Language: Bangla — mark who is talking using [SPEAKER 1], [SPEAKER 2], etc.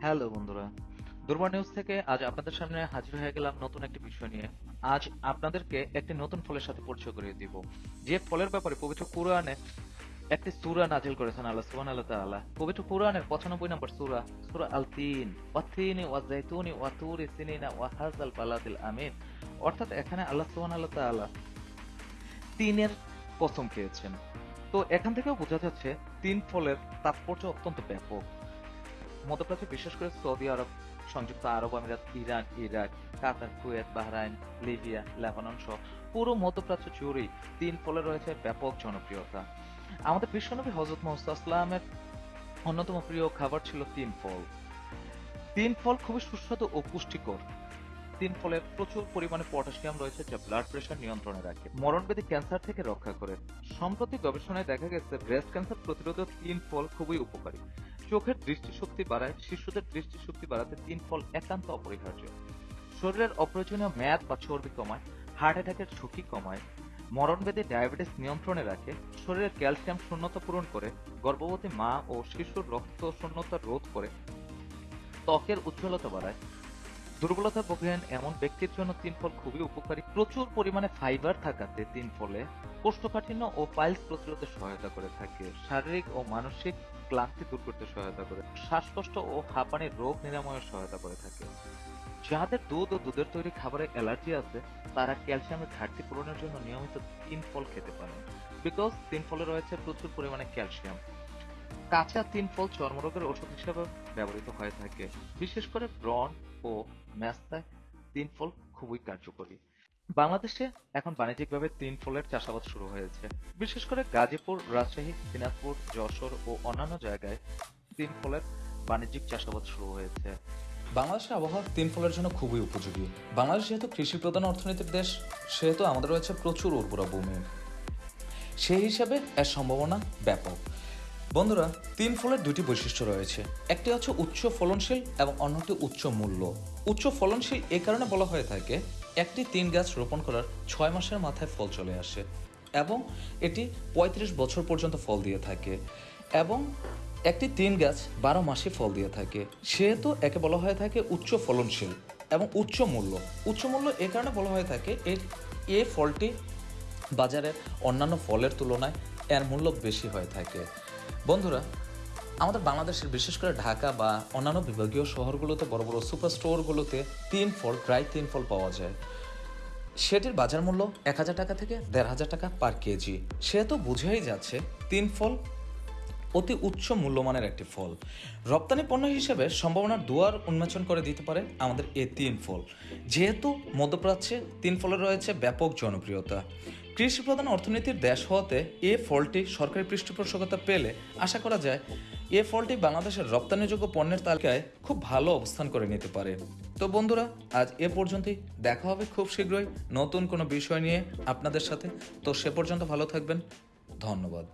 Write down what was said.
[SPEAKER 1] হ্যালো বন্ধুরা দুর্বার নিউজ থেকে আজ আপনাদের সামনে হাজির হয়ে গেলাম নতুন একটি বিষয় নিয়ে। আজ আপনাদেরকে একটি নতুন ফলের সাথে পরিচয় করিয়ে দিব। যে ফলের ব্যাপারে পবিত্র কুরআনে একটি সূরা নাজিল করেছেন আল্লাহ, সুবহানাহু ওয়া তাআলা। পবিত্র কুরআনের 95 নম্বর সুরা সুরা আল তিন ওয়াতিনি ওয়াজাইতুনি ওয়াতুরি সিনিনা ওয়া হাযাল বালাদিল আমিন। অর্থাৎ এখানে আল্লাহ, সুবহানাহু ওয়া তাআলা তিনের কসম খেয়েছেন। তো এখান থেকেও বোঝা যাচ্ছে তিন ফলের তাৎপর্য অত্যন্ত ব্যাপক। মধ্যপ্রাচ্যে বিশেষ করে সৌদি আরব, সংযুক্ত আরব আমিরাত, Iran, Iraq, Qatar, Kuwait, Bahrain, Libya, Lebanon সহ পুরো মধ্যপ্রাচ্য জুড়েই তিন ফলে রয়েছে ব্যাপক জনপ্রিয়তা। আমাদের বিশ্বনবী হজরত মোহাম্মদের অন্যতম প্রিয় খাবার ছিল তিন ফল। তিন ফল খুবই সুস্বাদু ও পুষ্টিকর। তিন ফলের প্রচুর পরিমাণে পটাশিয়াম রয়েছে যা ব্লাড প্রেশার নিয়ন্ত্রণে রাখে। মরণব্যাধি ক্যান্সার থেকে রক্ষা করে। সম্প্রতি গবেষণায় দেখা গেছে ব্রেস্ট ক্যান্সার প্রতিরোধে তিন ফল খুবই উপকারী। চোখের দৃষ্টিশক্তি বাড়ায়, শিশুদের দৃষ্টিশক্তি বাড়াতে তিন ফল একান্ত অপরিহার্য। শরীরের অপ্রয়োজনীয় মেয়াদ বা চর্বি কমায় হার্ট অ্যাটাকের ঝুঁকি কমায়, মরণব্যাধি ডায়াবেটিস নিয়ন্ত্রণে রাখে, শরীরের ক্যালসিয়াম শূন্যতা পূরণ করে, গর্ভবতী মা ও শিশুর রক্ত শূন্যতা রোধ করে, ত্বকের উজ্জ্বলতা বাড়ায় দুর্বলতা ভোগেন এমন ব্যক্তির জন্য তিন ফল খুবই উপকারী। প্রচুর পরিমাণে ফাইবার থাকাতে তিন ফলে কোষ্ঠকাঠিন্য ও পাইলস প্রতিরোধে সহায়তা করে থাকে। শারীরিক ও মানসিক ক্লান্তি দূর করতে সহায়তা করে। শ্বাসকষ্ট ও হাঁপানির রোগ নিরাময়ে সহায়তা করে থাকে। যাদের দুধ ও দুধের তৈরি খাবারে অ্যালার্জি আছে, তারা ক্যালসিয়ামের ঘাটতি পূরণের জন্য নিয়মিত তিন ফল খেতে পারেন। বিকজ তিন ফলে রয়েছে প্রচুর পরিমাণে ক্যালসিয়াম। কাঁচা তিন ফল চর্মরোগের ওষুধ হিসেবে ব্যবহৃত হয়ে থাকে। বিশেষ করে ব্রণ ও ম্যাস্তায় তিন ফল খুবই কার্যকরী। বাংলাদেশে এখন বাণিজ্যিকভাবে তিন ফলের চাষাবাদ শুরু হয়েছে। বিশেষ করে গাজীপুর, রাজশাহী, দিনাজপুর, যশোর ও অন্যান্য জায়গায় তিন ফলের বাণিজ্যিক চাষাবাদ শুরু হয়েছে।
[SPEAKER 2] বাংলাদেশের আবহাওয়া তিন ফলের জন্য খুবই উপযোগী। বাংলাদেশ যেহেতু কৃষি প্রধান অর্থনীতির দেশ, সেহেতু আমাদের রয়েছে প্রচুর উর্বরা ভূমি। সেই হিসাবে এর সম্ভাবনা ব্যাপক। বন্ধুরা, তিন ফলের দুটি বৈশিষ্ট্য রয়েছে। একটি হচ্ছে উচ্চ ফলনশীল এবং অন্যটি উচ্চ মূল্য। উচ্চ ফলনশীল এ কারণে বলা হয়ে থাকে, একটি তিন গাছ রোপণ করার ছয় মাসের মাথায় ফল চলে আসে এবং এটি পঁয়ত্রিশ বছর পর্যন্ত ফল দিয়ে থাকে এবং একটি তিন গাছ বারো মাসে ফল দিয়ে থাকে। সেহেতু একে বলা হয়ে থাকে উচ্চ ফলনশীল এবং উচ্চ মূল্য। উচ্চ মূল্য এ কারণে বলা হয়ে থাকে, এর, এ ফলটি বাজারের অন্যান্য ফলের তুলনায় এর মূল্য বেশি হয়ে থাকে। বন্ধুরা, আমাদের বাংলাদেশের বিশেষ করে ঢাকা বা অন্যান্য বিভাগীয় শহরগুলোতে বড় বড় সুপার স্টোরগুলোতে তিন ফল প্রায় তিন ফল পাওয়া যায়। সেটির বাজার মূল্য এক হাজার টাকা থেকে দেড় হাজার টাকা পার কেজি। সেহেতু বুঝেই যাচ্ছে তিন ফল অতি উচ্চ মূল্যমানের একটি ফল। রপ্তানি পণ্য হিসেবে সম্ভাবনার দুয়ার উন্মোচন করে দিতে পারে আমাদের এই তিন ফল যেহেতু মধ্যপ্রাচ্যে তিন ফলের রয়েছে ব্যাপক জনপ্রিয়তা। কৃষি প্রধান অর্থনীতির দেশ হওয়াতে এ ফলটি সরকারি পৃষ্ঠপোষকতা পেলে আশা করা যায় এ ফলটি বাংলাদেশের রপ্তানিযোগ্য পণ্যের তালিকায় খুব ভালো অবস্থান করে নিতে পারে। তো বন্ধুরা, আজ এ পর্যন্তই। দেখা হবে খুব শীঘ্রই নতুন কোনো বিষয় নিয়ে আপনাদের সাথে। তো সে পর্যন্ত ভালো থাকবেন। ধন্যবাদ।